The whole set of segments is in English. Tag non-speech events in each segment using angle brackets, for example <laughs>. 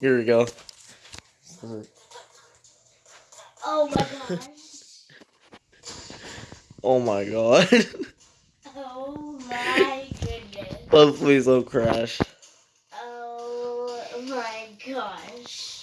Here we go. Oh my god. <laughs> Oh my god. Oh my goodness. oh, please don't crash. Oh my gosh.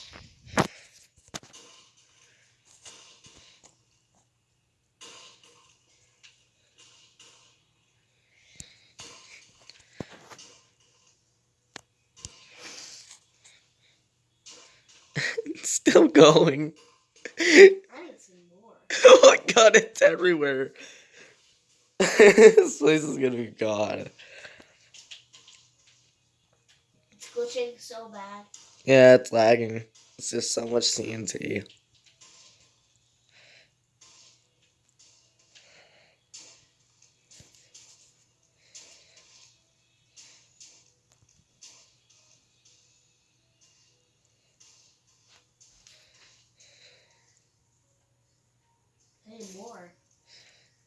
It's still going. I need some more. oh my god, it's everywhere. <laughs> this place is gonna be gone. It's glitching so bad. Yeah, it's lagging. It's just so much TNT. More.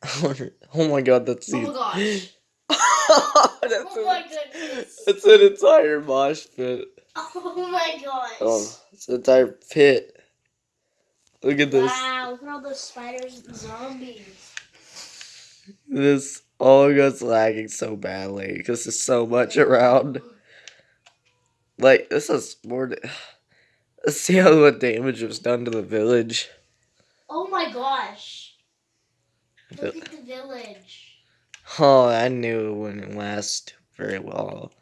<laughs> Oh, oh my god, that's Oh my gosh. <laughs> that's, Oh an, my goodness. that's an entire mosh pit. Oh my gosh. Oh, it's an entire pit. Look at this. Wow, look at all those spiders and zombies. This all goes lagging so badly because there's so much around. Like this is more. Let's see how much damage was done to the village. Oh my gosh. Look at the village. Oh, I knew it wouldn't last very well.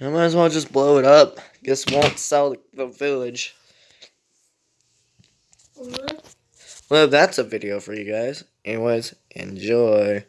I might as well just blow it up. Guess won't sell the- village. Look. Well, that's a video for you guys. Anyways, enjoy.